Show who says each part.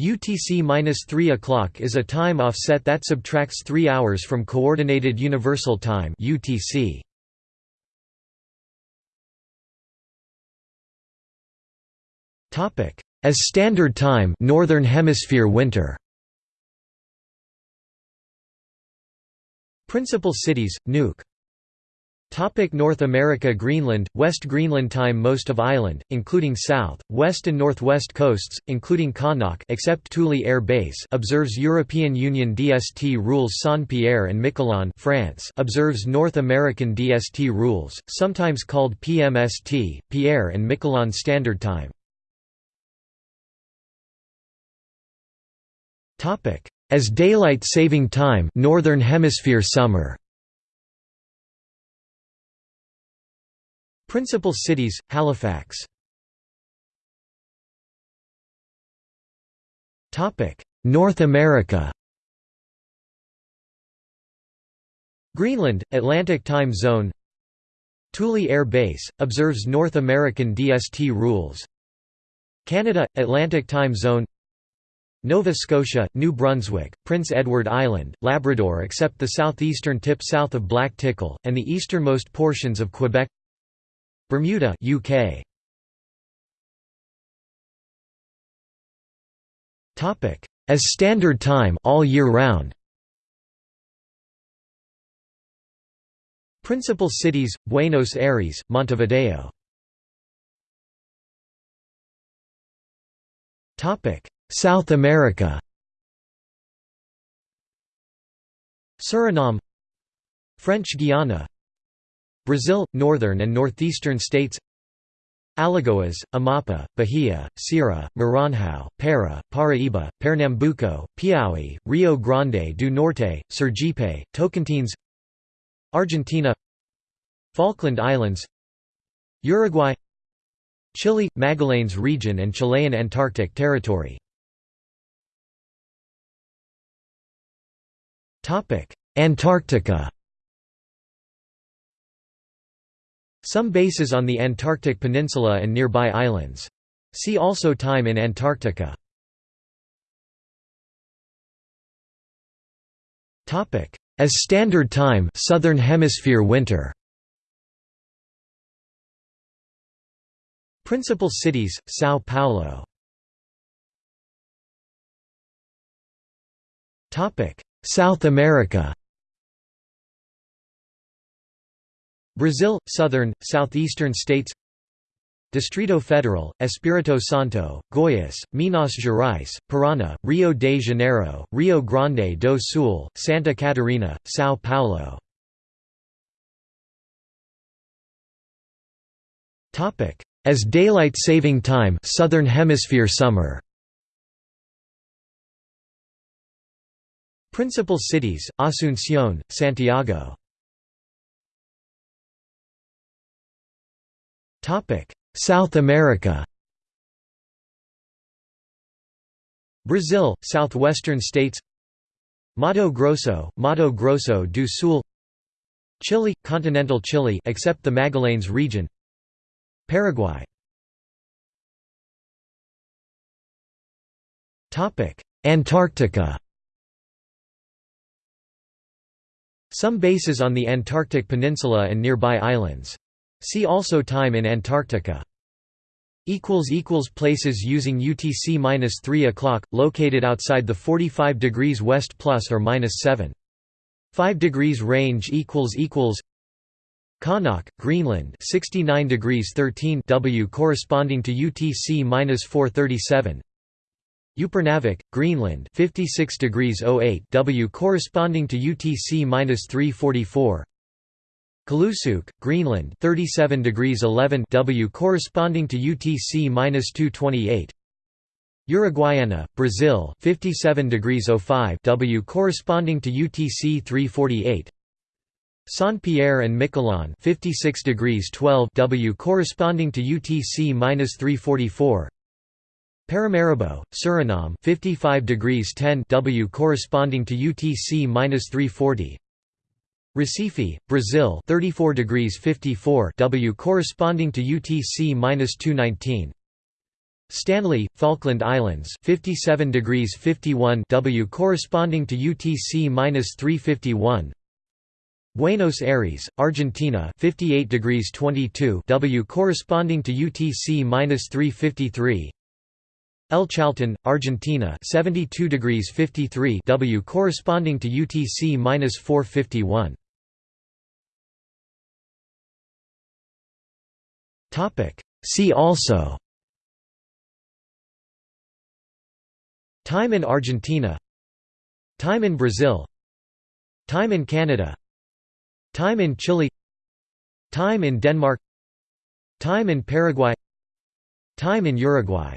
Speaker 1: UTC-3 o'clock is a time offset that subtracts 3 hours from Coordinated Universal Time UTC. As Standard Time Northern Hemisphere winter. Principal cities, Nuuk Topic North America Greenland, West Greenland Time Most of island, including south, west and northwest coasts, including Qaanaaq except Thule Air Base observes European Union DST rules Saint-Pierre and Miquelon France observes North American DST rules, sometimes called PMST, Pierre and Miquelon Standard Time. As daylight saving time Northern Hemisphere summer Principal cities, Halifax. North America. Greenland, Atlantic Time Zone. Thule Air Base, observes North American DST rules. Canada, Atlantic Time Zone. Nova Scotia, New Brunswick, Prince Edward Island, Labrador except the southeastern tip south of Black Tickle, and the easternmost portions of Quebec Bermuda UK Topic. As standard time all year round. Principal cities Buenos Aires Montevideo. Topic. South America. Suriname. French Guiana Brazil, northern and northeastern states Alagoas, Amapa, Bahia, Ceará, Maranhão, Para, Paraíba, Pernambuco, Piauí, Rio Grande do Norte, Sergipe, Tocantins Argentina Falkland Islands Uruguay Chile – Magallanes region and Chilean Antarctic territory. Antarctica Some bases on the Antarctic Peninsula and nearby islands. See also Time in Antarctica. As Standard Time Southern Hemisphere winter. Principal cities, São Paulo. South America Brazil, southern, southeastern states. Distrito Federal, Espírito Santo, Goiás, Minas Gerais, Paraná, Rio de Janeiro, Rio Grande do Sul, Santa Catarina, São Paulo. As daylight saving time Southern Hemisphere summer. Principal cities, Asunción, Santiago South America. Brazil, southwestern states. Mato Grosso, Mato Grosso do Sul. Chile, continental Chile except the Magallanes region. Paraguay. Antarctica. Some bases on the Antarctic Peninsula and nearby islands See also Time in Antarctica. Places using UTC-3 o'clock, located outside the 45 degrees west plus or minus 7. 5 degrees range equals equals Qaanaaq, Greenland 69 degrees 13 W corresponding to UTC-437 Upernavik, Greenland 56 degrees 08 W corresponding to UTC-344 Kulusuk, Greenland 37 W corresponding to UTC-228 Uruguaiana, Brazil 57 W corresponding to UTC 348 Saint Pierre and Miquelon 56 W corresponding to UTC-344 Paramaribo, Suriname 55 W corresponding to UTC-340 Recife, Brazil 34 degrees 54 W corresponding to UTC-219 Stanley, Falkland Islands 57 degrees 51 W corresponding to UTC-351 Buenos Aires, Argentina 58 degrees 22 W corresponding to UTC-353 El Chalten, Argentina 72 degrees 53 W corresponding to UTC-451 Topic. See also. Time in Argentina. Time in Brazil. Time in Canada. Time in Chile. Time in Denmark. Time in Paraguay. Time in Uruguay